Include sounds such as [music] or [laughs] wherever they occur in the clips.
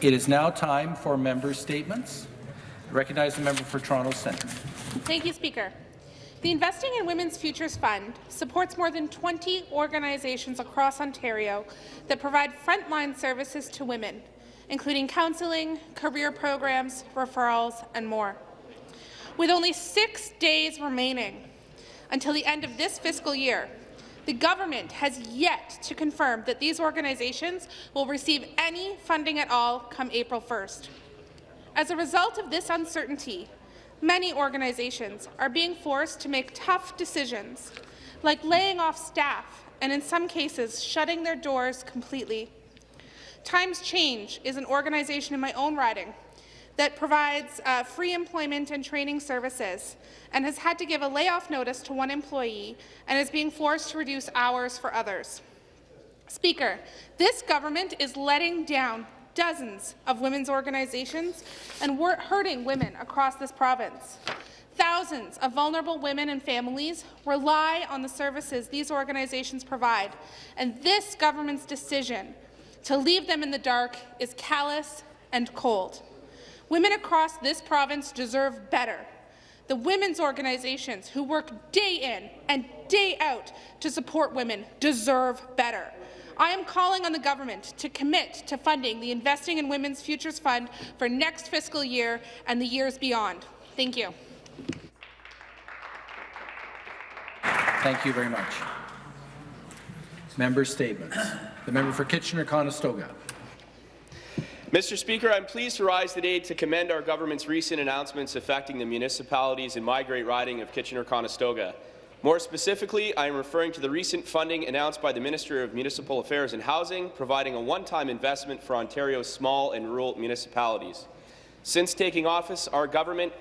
It is now time for member statements. I recognize the member for Toronto Centre. Thank you, Speaker. The Investing in Women's Futures Fund supports more than 20 organizations across Ontario that provide frontline services to women, including counselling, career programs, referrals, and more. With only six days remaining until the end of this fiscal year, the government has yet to confirm that these organizations will receive any funding at all come April 1st. As a result of this uncertainty, many organizations are being forced to make tough decisions, like laying off staff and, in some cases, shutting their doors completely. Times Change is an organization in my own riding that provides uh, free employment and training services and has had to give a layoff notice to one employee and is being forced to reduce hours for others. Speaker, this government is letting down dozens of women's organizations and hurting women across this province. Thousands of vulnerable women and families rely on the services these organizations provide, and this government's decision to leave them in the dark is callous and cold. Women across this province deserve better. The women's organizations who work day in and day out to support women deserve better. I am calling on the government to commit to funding the Investing in Women's Futures Fund for next fiscal year and the years beyond. Thank you. Thank you very much. Member statements. The member for Kitchener-Conestoga. Mr. Speaker, I'm pleased to rise today to commend our government's recent announcements affecting the municipalities in my great riding of Kitchener-Conestoga. More specifically, I am referring to the recent funding announced by the Minister of Municipal Affairs and Housing, providing a one-time investment for Ontario's small and rural municipalities. Since taking office, our government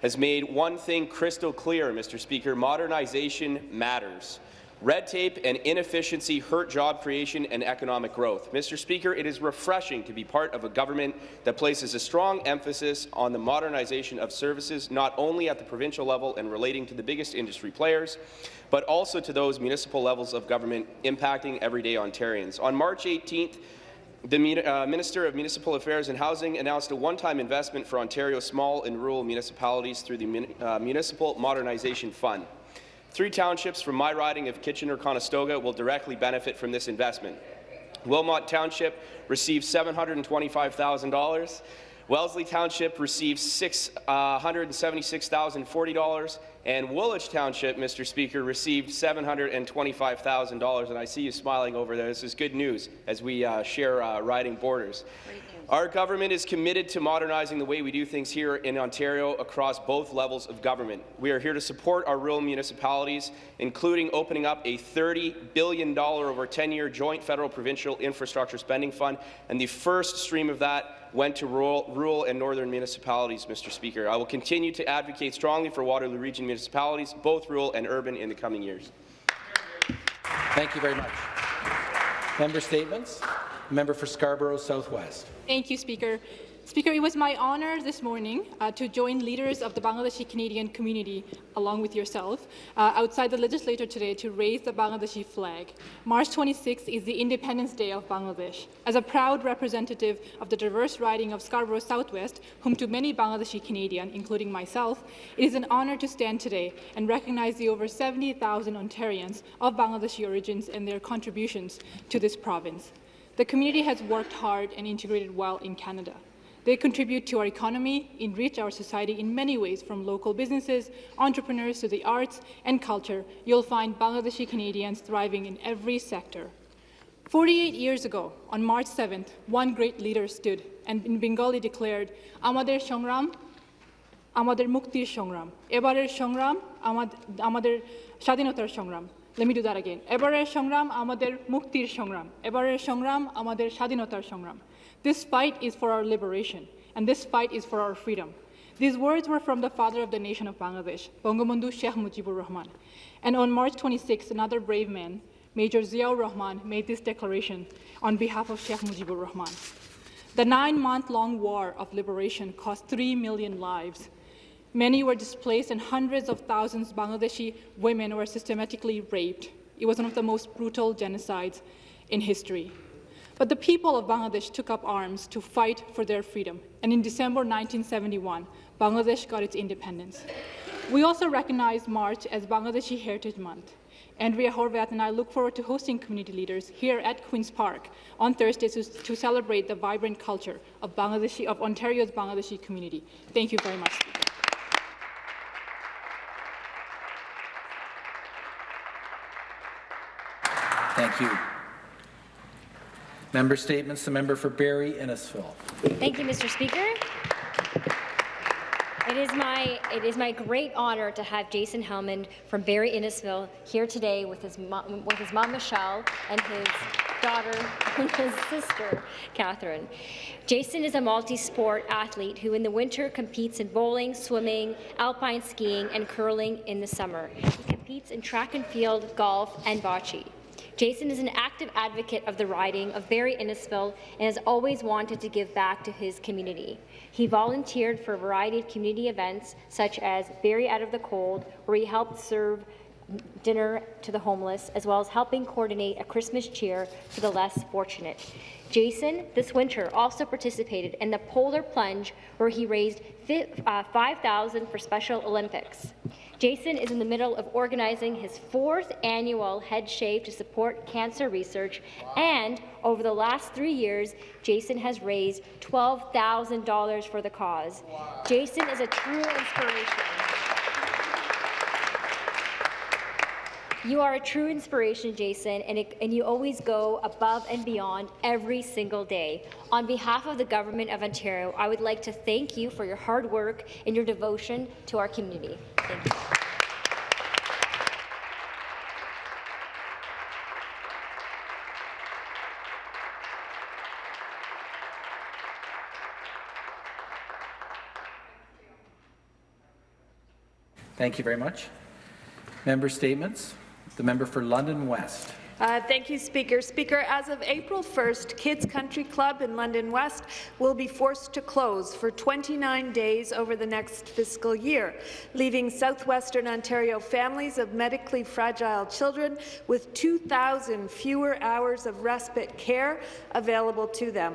has made one thing crystal clear, Mr. Speaker, modernization matters. Red tape and inefficiency hurt job creation and economic growth. Mr. Speaker, it is refreshing to be part of a government that places a strong emphasis on the modernization of services not only at the provincial level and relating to the biggest industry players, but also to those municipal levels of government impacting everyday Ontarians. On March 18th, the uh, Minister of Municipal Affairs and Housing announced a one-time investment for Ontario's small and rural municipalities through the uh, Municipal Modernization Fund. Three townships from my riding of Kitchener-Conestoga will directly benefit from this investment. Wilmot Township receives $725,000. Wellesley Township receives $676,040, uh, and Woolwich Township, Mr. Speaker, received $725,000. And I see you smiling over there. This is good news as we uh, share uh, riding borders. Our government is committed to modernizing the way we do things here in Ontario across both levels of government. We are here to support our rural municipalities, including opening up a $30 billion over 10-year joint federal-provincial infrastructure spending fund, and the first stream of that went to rural, rural and northern municipalities, Mr. Speaker. I will continue to advocate strongly for Waterloo Region municipalities, both rural and urban, in the coming years. Thank you very much. Member statements. Member for Scarborough Southwest. Thank you, Speaker. Speaker, it was my honour this morning uh, to join leaders of the Bangladeshi Canadian community, along with yourself, uh, outside the legislature today to raise the Bangladeshi flag. March 26th is the Independence Day of Bangladesh. As a proud representative of the diverse riding of Scarborough Southwest, home to many Bangladeshi Canadians, including myself, it is an honour to stand today and recognize the over 70,000 Ontarians of Bangladeshi origins and their contributions to this province. The community has worked hard and integrated well in Canada. They contribute to our economy, enrich our society in many ways, from local businesses, entrepreneurs to the arts and culture. You'll find Bangladeshi Canadians thriving in every sector. 48 years ago, on March 7th, one great leader stood and in Bengali declared, Amader Shongram, Amader Muktir Shongram, Ebarer Shongram, Amader Shadinotar Shongram. Let me do that again. এবারের সংগ্রাম আমাদের মুক্তির Shongram, এবারের সংগ্রাম আমাদের স্বাধীনতার Shongram. This fight is for our liberation, and this fight is for our freedom. These words were from the father of the nation of Bangladesh, Bangabandhu Sheikh Mujibur Rahman. And on March 26, another brave man, Major Ziaur Rahman, made this declaration on behalf of Sheikh Mujibur Rahman. The nine-month-long war of liberation cost three million lives, Many were displaced and hundreds of thousands of Bangladeshi women were systematically raped. It was one of the most brutal genocides in history. But the people of Bangladesh took up arms to fight for their freedom, and in December 1971, Bangladesh got its independence. We also recognize March as Bangladeshi Heritage Month. Andrea Horwath and I look forward to hosting community leaders here at Queen's Park on Thursday to, to celebrate the vibrant culture of, of Ontario's Bangladeshi community. Thank you very much, Thank you. Member statements. The member for Barrie Innisfil. Thank you, Mr. Speaker. It is my it is my great honour to have Jason Hellman from Barrie Innisfil here today with his mom, with his mom Michelle and his daughter [laughs] and his sister Catherine. Jason is a multi-sport athlete who in the winter competes in bowling, swimming, alpine skiing and curling in the summer. He competes in track and field, golf and bocce. Jason is an active advocate of the riding of Barrie Innisfil and has always wanted to give back to his community. He volunteered for a variety of community events, such as Barrie Out of the Cold, where he helped serve dinner to the homeless, as well as helping coordinate a Christmas cheer for the less fortunate. Jason, this winter, also participated in the Polar Plunge, where he raised uh, 5000 for Special Olympics. Jason is in the middle of organizing his fourth annual Head Shave to support cancer research, and over the last three years, Jason has raised $12,000 for the cause. Jason is a true inspiration. You are a true inspiration, Jason, and, it, and, you always go above and beyond every single day. On behalf of the Government of Ontario, I would like to thank you for your hard work and your devotion to our community. Thank you. Thank you very much. Member statements. The member for London West. Uh, thank you, Speaker. Speaker, as of April 1st, Kids Country Club in London West will be forced to close for 29 days over the next fiscal year, leaving southwestern Ontario families of medically fragile children with 2,000 fewer hours of respite care available to them.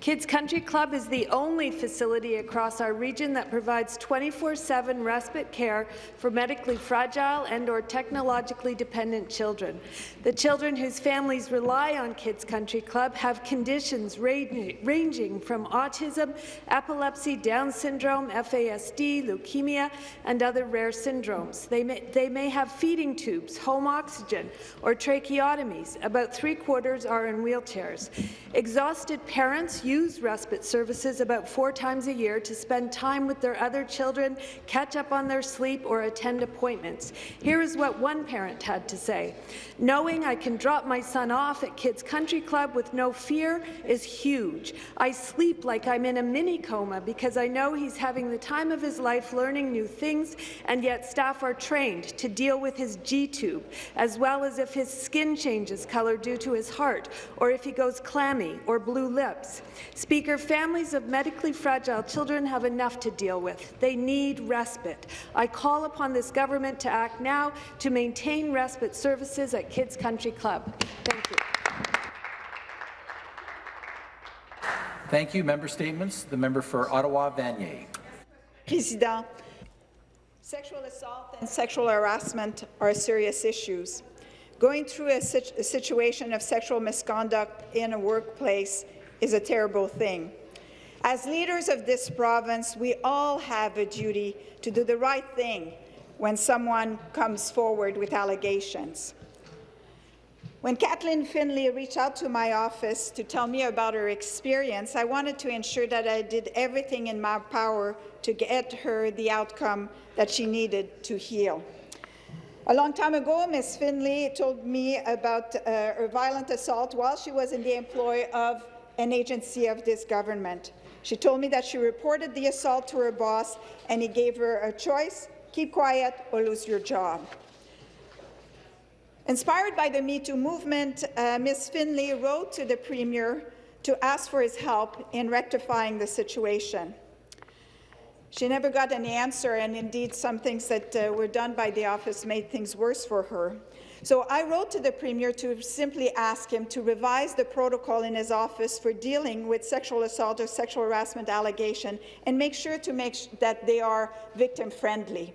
Kids Country Club is the only facility across our region that provides 24-7 respite care for medically fragile and or technologically dependent children. The children Children whose families rely on Kids Country Club have conditions ranging from autism, epilepsy, Down syndrome, FASD, leukemia, and other rare syndromes. They may, they may have feeding tubes, home oxygen, or tracheotomies. About three-quarters are in wheelchairs. Exhausted parents use respite services about four times a year to spend time with their other children, catch up on their sleep, or attend appointments. Here is what one parent had to say. Knowing I can can drop my son off at Kids Country Club with no fear is huge. I sleep like I'm in a mini coma because I know he's having the time of his life learning new things, and yet staff are trained to deal with his G-tube, as well as if his skin changes colour due to his heart, or if he goes clammy or blue lips. Speaker, families of medically fragile children have enough to deal with. They need respite. I call upon this government to act now to maintain respite services at Kids Country Club Club. Thank you. Thank you. Member statements. The member for Ottawa-Vanier. President, sexual assault and sexual harassment are serious issues. Going through a, situ a situation of sexual misconduct in a workplace is a terrible thing. As leaders of this province, we all have a duty to do the right thing when someone comes forward with allegations. When Kathleen Finlay reached out to my office to tell me about her experience, I wanted to ensure that I did everything in my power to get her the outcome that she needed to heal. A long time ago, Ms. Finlay told me about uh, her violent assault while she was in the employ of an agency of this government. She told me that she reported the assault to her boss, and he gave her a choice, keep quiet or lose your job. Inspired by the Me Too movement, uh, Ms. Finlay wrote to the Premier to ask for his help in rectifying the situation. She never got an answer, and indeed some things that uh, were done by the office made things worse for her. So I wrote to the Premier to simply ask him to revise the protocol in his office for dealing with sexual assault or sexual harassment allegation and make sure to make that they are victim-friendly.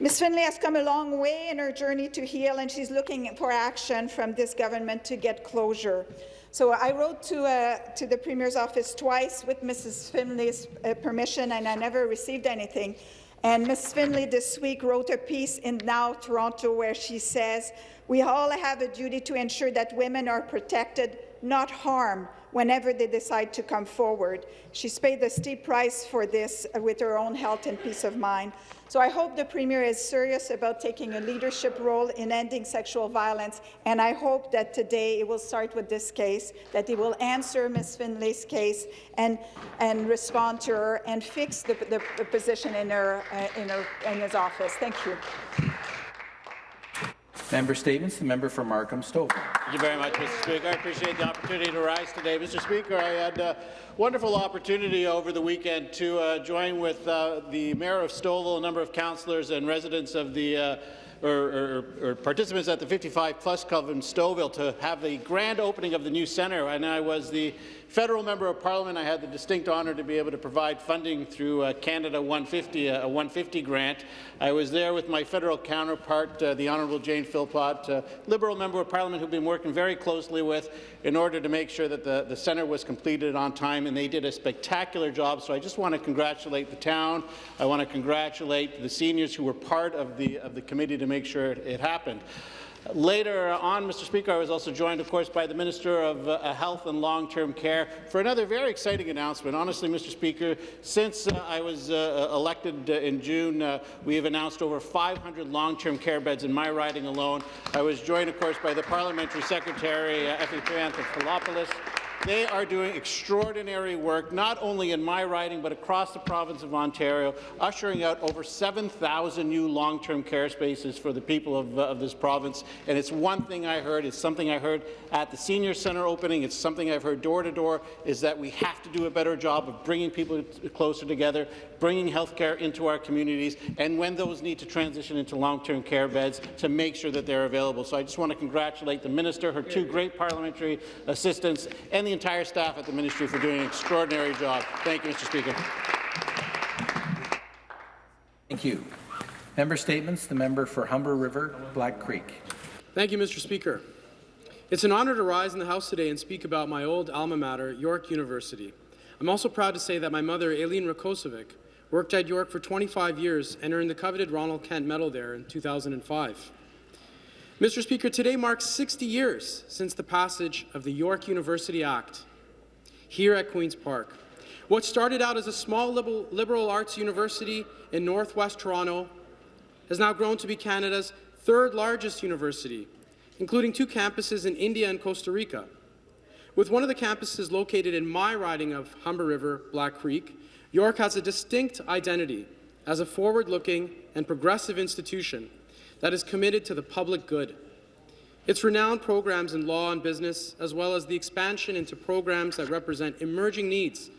Ms. Finlay has come a long way in her journey to heal, and she's looking for action from this government to get closure. So I wrote to, uh, to the Premier's office twice with Mrs. Finlay's uh, permission, and I never received anything. And Ms. Finlay this week wrote a piece in Now Toronto where she says, we all have a duty to ensure that women are protected, not harmed, whenever they decide to come forward. She's paid the steep price for this with her own health and peace of mind. So I hope the Premier is serious about taking a leadership role in ending sexual violence, and I hope that today it will start with this case, that he will answer Ms. Finlay's case and, and respond to her and fix the, the, the position in, her, uh, in, her, in his office. Thank you. Member statements. The member for Markham Stouffville. Thank you very much, Mr. Speaker. I appreciate the opportunity to rise today. Mr. Speaker, I had a wonderful opportunity over the weekend to uh, join with uh, the Mayor of Stouffville, a number of councillors and residents of the uh, or, or, or, participants at the 55 Plus Club in Stouffville to have the grand opening of the new centre, and I was the federal member of parliament, I had the distinct honour to be able to provide funding through uh, Canada 150, uh, a 150 grant. I was there with my federal counterpart, uh, the Honourable Jane Philpott, uh, Liberal member of parliament who've been working very closely with in order to make sure that the, the centre was completed on time, and they did a spectacular job. So I just want to congratulate the town. I want to congratulate the seniors who were part of the, of the committee to make sure it, it happened. Later on, Mr. Speaker, I was also joined, of course, by the Minister of uh, Health and Long-Term Care for another very exciting announcement. Honestly, Mr. Speaker, since uh, I was uh, uh elected uh, in June, uh, we have announced over 500 long-term care beds in my riding alone. I was joined, of course, by the Parliamentary Secretary, Effie Triantafilopoulos, they are doing extraordinary work, not only in my riding, but across the province of Ontario, ushering out over 7,000 new long-term care spaces for the people of, uh, of, this province. And it's one thing I heard, it's something I heard at the senior centre opening, it's something I've heard door to door, is that we have to do a better job of bringing people closer together, bringing health care into our communities, and when those need to transition into long-term care beds, to make sure that they're available. So I just want to congratulate the minister, her two great parliamentary assistants, and the entire staff at the ministry for doing an extraordinary job. Thank you, Mr. Speaker. Thank you. Member statements. The member for Humber River, Black Creek. Thank you, Mr. Speaker. It's an honour to rise in the House today and speak about my old alma mater, York University. I'm also proud to say that my mother, Aileen Rakocevic, worked at York for 25 years and earned the coveted Ronald Kent Medal there in 2005. Mr. Speaker, today marks 60 years since the passage of the York University Act here at Queen's Park. What started out as a small liberal, arts university in northwest Toronto has now grown to be Canada's third largest university, including two campuses in India and Costa Rica. With one of the campuses located in my riding of Humber River, Black Creek, York has a distinct identity as a forward-looking and progressive institution that is committed to the public good. Its renowned programs in law and business, as well as the expansion into programs that represent emerging needs,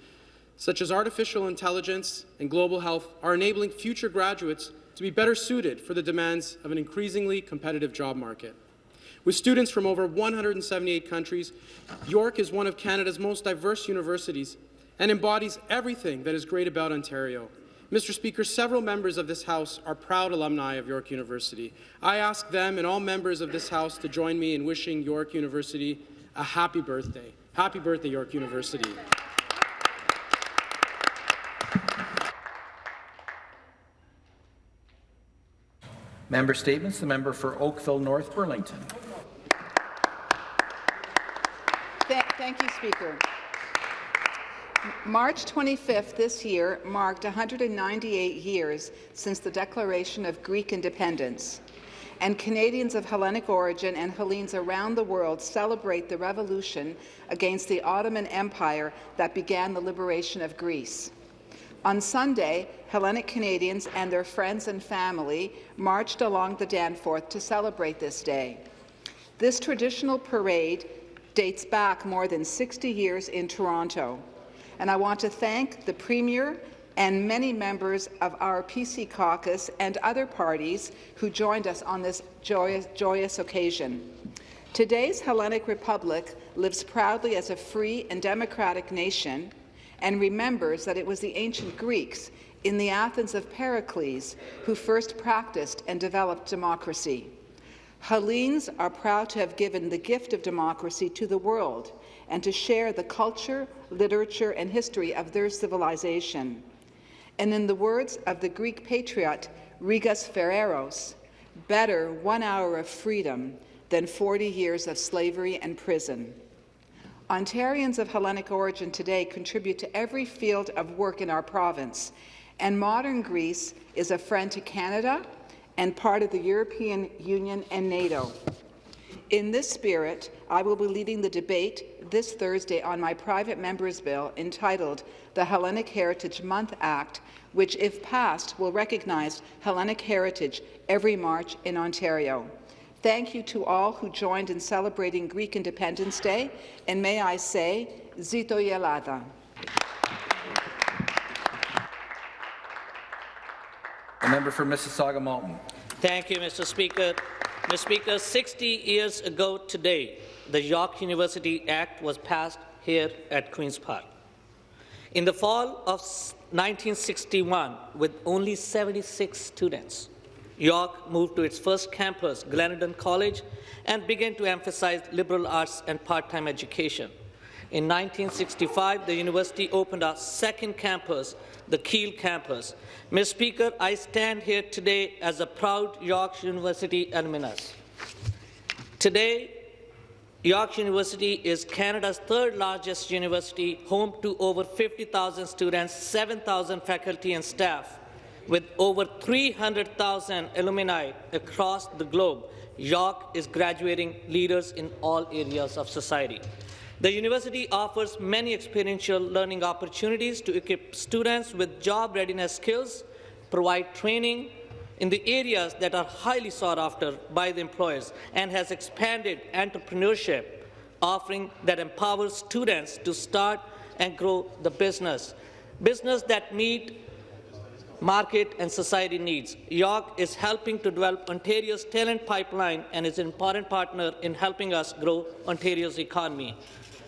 such as artificial intelligence and global health, are enabling future graduates to be better suited for the demands of an increasingly competitive job market. With students from over 178 countries, York is one of Canada's most diverse universities and embodies everything that is great about Ontario. Mr. Speaker, several members of this House are proud alumni of York University. I ask them and all members of this House to join me in wishing York University a happy birthday. Happy birthday, York University. Member statements. The member for Oakville North Burlington. Thank you, Speaker. March 25th this year marked 198 years since the declaration of Greek independence, and Canadians of Hellenic origin and Hellenes around the world celebrate the revolution against the Ottoman Empire that began the liberation of Greece. On Sunday, Hellenic Canadians and their friends and family marched along the Danforth to celebrate this day. This traditional parade dates back more than 60 years in Toronto and I want to thank the Premier, and many members of our PC caucus and other parties who joined us on this joyous, joyous occasion. Today's Hellenic Republic lives proudly as a free and democratic nation and remembers that it was the ancient Greeks in the Athens of Pericles who first practiced and developed democracy. Hellenes are proud to have given the gift of democracy to the world and to share the culture, literature, and history of their civilization. And in the words of the Greek patriot Rigas Feraios, better one hour of freedom than 40 years of slavery and prison. Ontarians of Hellenic origin today contribute to every field of work in our province, and modern Greece is a friend to Canada and part of the European Union and NATO. In this spirit, I will be leading the debate this Thursday on my private member's bill entitled the Hellenic Heritage Month Act, which, if passed, will recognize Hellenic heritage every March in Ontario. Thank you to all who joined in celebrating Greek Independence Day, and may I say, Zito Yelada. The member for Mississauga Malton. Thank you, Mr. Speaker. Mr. Speaker, 60 years ago today, the York University Act was passed here at Queen's Park. In the fall of 1961, with only 76 students, York moved to its first campus, Glendon College, and began to emphasize liberal arts and part-time education. In 1965, the university opened a second campus, the Keele campus. Mr. Speaker, I stand here today as a proud York University alumnus. Today, York University is Canada's third largest university, home to over 50,000 students, 7,000 faculty and staff. With over 300,000 alumni across the globe, York is graduating leaders in all areas of society. The university offers many experiential learning opportunities to equip students with job readiness skills, provide training in the areas that are highly sought after by the employers, and has expanded entrepreneurship, offering that empowers students to start and grow the business, business that meet market and society needs. York is helping to develop Ontario's talent pipeline and is an important partner in helping us grow Ontario's economy.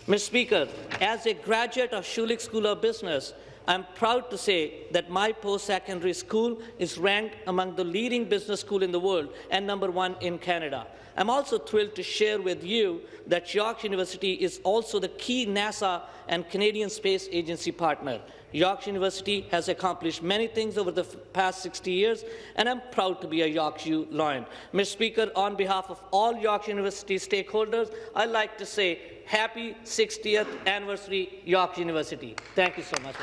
Mr. Speaker, as a graduate of Schulich School of Business, I'm proud to say that my post-secondary school is ranked among the leading business schools in the world and number one in Canada. I'm also thrilled to share with you that York University is also the key NASA and Canadian Space Agency partner. York University has accomplished many things over the past 60 years, and I'm proud to be a York U Lion. Mr. Speaker, on behalf of all York University stakeholders, I'd like to say happy 60th anniversary, York University. Thank you so much.